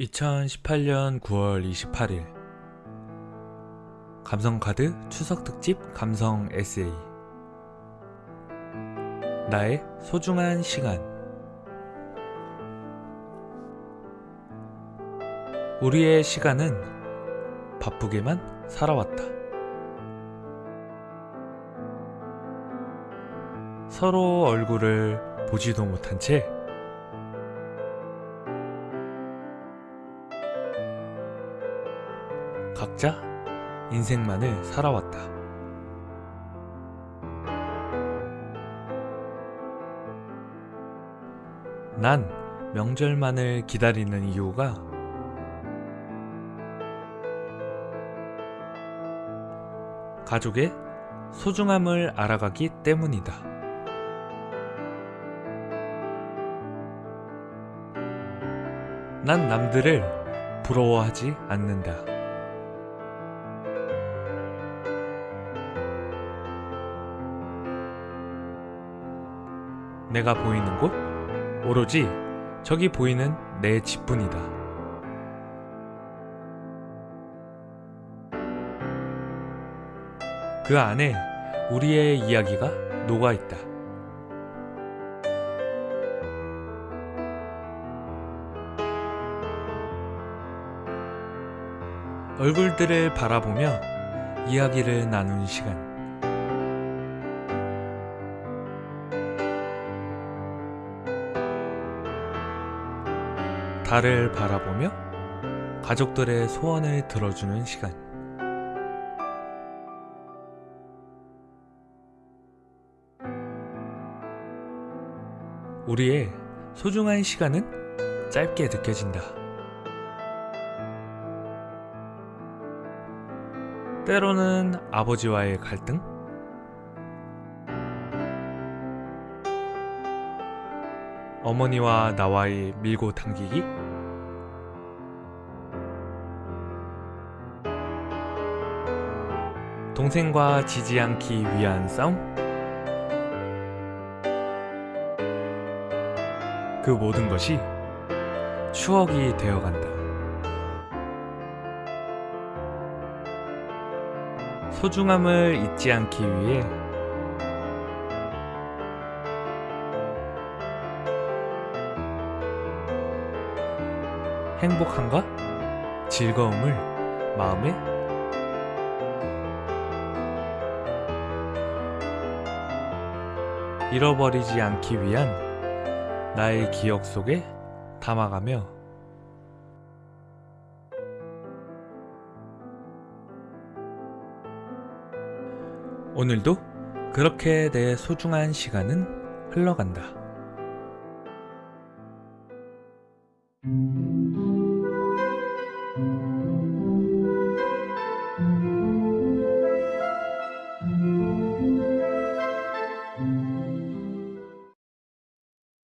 2018년 9월 28일. 감성카드 추석특집 감성 에세이. 나의 소중한 시간. 우리의 시간은 바쁘게만 살아왔다. 서로 얼굴을 보지도 못한 채 각자 인생만을 살아왔다. 난 명절만을 기다리는 이유가 가족의 소중함을 알아가기 때문이다. 난 남들을 부러워하지 않는다. 내가 보이는 곳? 오로지 저기 보이는 내 집뿐이다. 그 안에 우리의 이야기가 녹아 있다. 얼굴들을 바라보며 이야기를 나눈 시간. 달을 바라보며 가족들의 소원을 들어주는 시간. 우리의 소중한 시간은 짧게 느껴진다. 때로는 아버지와의 갈등? 어머니와 나와의 밀고 당기기? 동생과 지지 않기 위한 싸움? 그 모든 것이 추억이 되어간다. 소중함을 잊지 않기 위해 행복함과 즐거움을 마음에 잃어버리지 않기 위한 나의 기억 속에 담아가며 오늘도 그렇게 내 소중한 시간은 흘러간다.